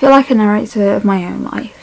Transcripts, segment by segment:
feel like a narrator of my own life.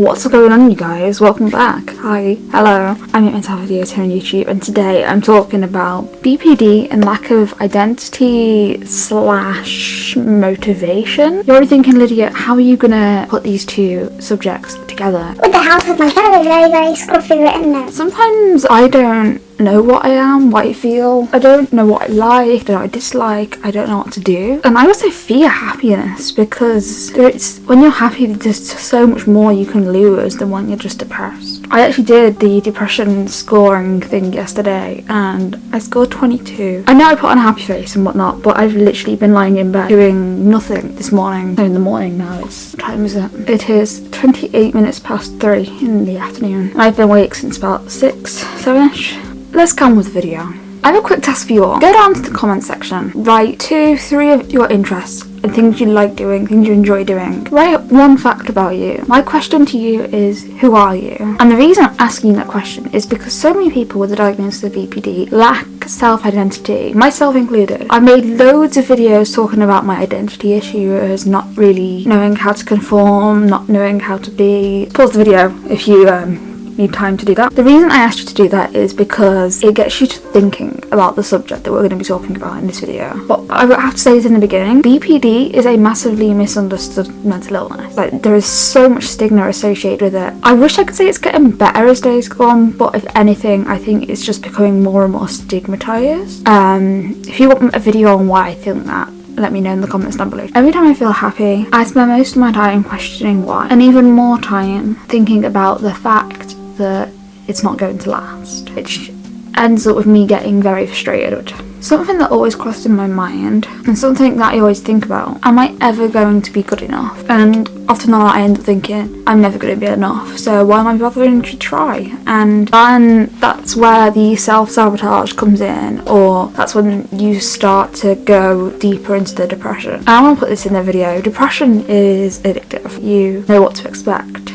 What's going on you guys? Welcome back. Hi, hello. I'm at Mental Videos here on YouTube and today I'm talking about BPD and lack of identity slash motivation. You're already thinking, Lydia, how are you gonna put these two subjects together? With the help of my very, very, very scruffy written notes. Sometimes I don't know what I am, what I feel. I don't know what I like, I don't I dislike, I don't know what to do. And I also fear happiness because it's when you're happy there's so much more you can lose than when you're just depressed. I actually did the depression scoring thing yesterday and I scored 22. I know I put on a happy face and whatnot, but I've literally been lying in bed doing nothing this morning. So in the morning now, it's, what time is it? It is 28 minutes past 3 in the afternoon. I've been awake since about 6, 7ish let's come with the video. I have a quick task for you all. Go down to the comment section, write two, three of your interests and things you like doing, things you enjoy doing. Write one fact about you. My question to you is, who are you? And the reason I'm asking that question is because so many people with a diagnosis of BPD lack self-identity, myself included. I've made loads of videos talking about my identity issues, not really knowing how to conform, not knowing how to be. Pause the video if you um, need time to do that. The reason I asked you to do that is because it gets you to thinking about the subject that we're going to be talking about in this video. But I have to say this in the beginning, BPD is a massively misunderstood mental illness. Like there is so much stigma associated with it. I wish I could say it's getting better as days go on, but if anything, I think it's just becoming more and more stigmatized. Um, if you want a video on why I think that, let me know in the comments down below. Every time I feel happy, I spend most of my time questioning why, and even more time thinking about the fact that it's not going to last, which ends up with me getting very frustrated. Something that always crossed in my mind and something that I always think about, am I ever going to be good enough? And often I end up thinking, I'm never going to be enough, so why am I bothering to try? And then that's where the self-sabotage comes in, or that's when you start to go deeper into the depression. And I want to put this in the video, depression is addictive. You know what to expect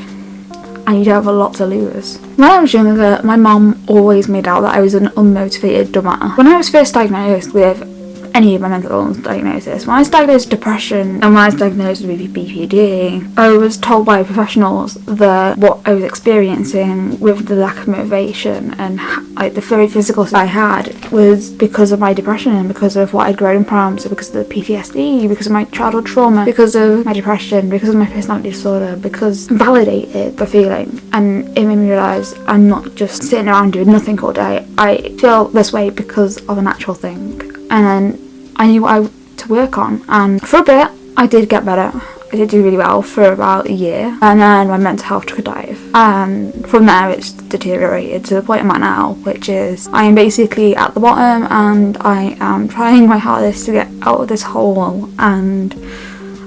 and you don't have a lot to lose. When I was younger, my mom always made out that I was an unmotivated dumber. When I was first diagnosed with any of my mental illness diagnosis. When I was diagnosed with depression and when I was diagnosed with BPD, I was told by professionals that what I was experiencing with the lack of motivation and like the very physical I had was because of my depression and because of what I'd grown from, so because of the PTSD, because of my childhood trauma, because of my depression, because of my personality disorder, because I validated the feeling and it made me realise I'm not just sitting around doing nothing all day. I feel this way because of an actual thing and then I knew what I to work on and for a bit I did get better. I did do really well for about a year and then my mental health took a dive and from there it's deteriorated to the point I'm at now which is I am basically at the bottom and I am trying my hardest to get out of this hole and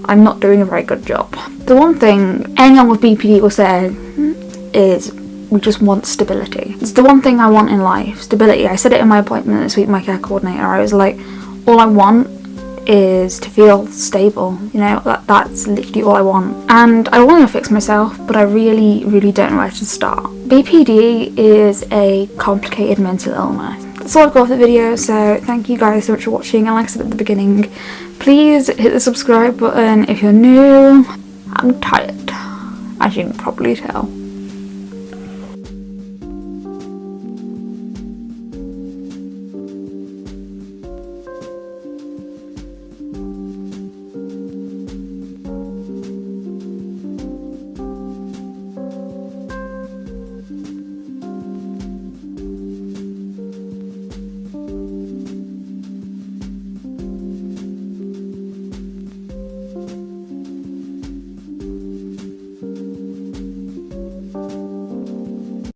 I'm not doing a very good job. The one thing anyone with BPD will say is we just want stability. It's the one thing I want in life, stability. I said it in my appointment this week, my care coordinator. I was like, all I want is to feel stable you know that, that's literally all I want. And I want to fix myself but I really really don't know where to start. BPD is a complicated mental illness. That's all I've got for the video so thank you guys so much for watching. And like I said at the beginning please hit the subscribe button if you're new. I'm tired as you can probably tell